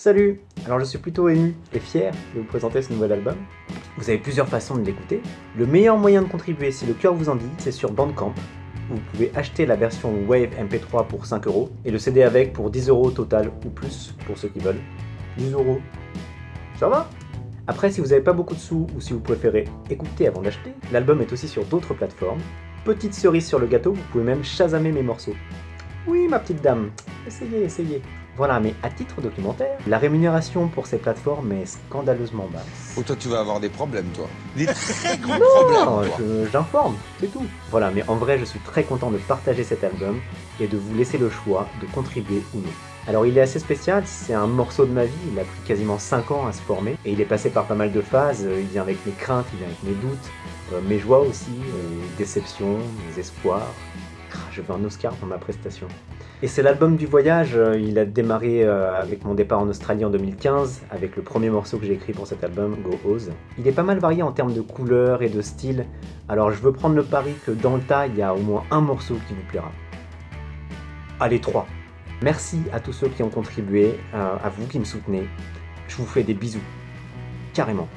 Salut Alors je suis plutôt ému et fier de vous présenter ce nouvel album. Vous avez plusieurs façons de l'écouter. Le meilleur moyen de contribuer, si le cœur vous en dit, c'est sur Bandcamp. Vous pouvez acheter la version Wave MP3 pour 5 euros et le CD avec pour 10 euros total ou plus pour ceux qui veulent. 10 euros. Ça va? Après, si vous n'avez pas beaucoup de sous ou si vous préférez écouter avant d'acheter, l'album est aussi sur d'autres plateformes. Petite cerise sur le gâteau, vous pouvez même chasamer mes morceaux. Oui, ma petite dame, essayez, essayez. Voilà, mais à titre documentaire, la rémunération pour ces plateformes est scandaleusement basse. Ou toi tu vas avoir des problèmes toi. Des très gros Non, problèmes je- j'informe, c'est tout. Voilà, mais en vrai, je suis très content de partager cet album et de vous laisser le choix de contribuer ou non. Alors il est assez spécial, c'est un morceau de ma vie, il a pris quasiment 5 ans à se former, et il est passé par pas mal de phases, il vient avec mes craintes, il vient avec mes doutes, euh, mes joies aussi, mes déceptions, mes espoirs. Ah, Je veux un Oscar pour ma prestation. Et c'est l'album du voyage, euh, il a démarré euh, avec mon départ en Australie en 2015, avec le premier morceau que j'ai écrit pour cet album, Go Oz. Il est pas mal varié en termes de couleurs et de style, alors je veux prendre le pari que dans le tas, il y a au moins un morceau qui vous plaira. Allez, trois. Merci à tous ceux qui ont contribué, euh, à vous qui me soutenez. Je vous fais des bisous. Carrément.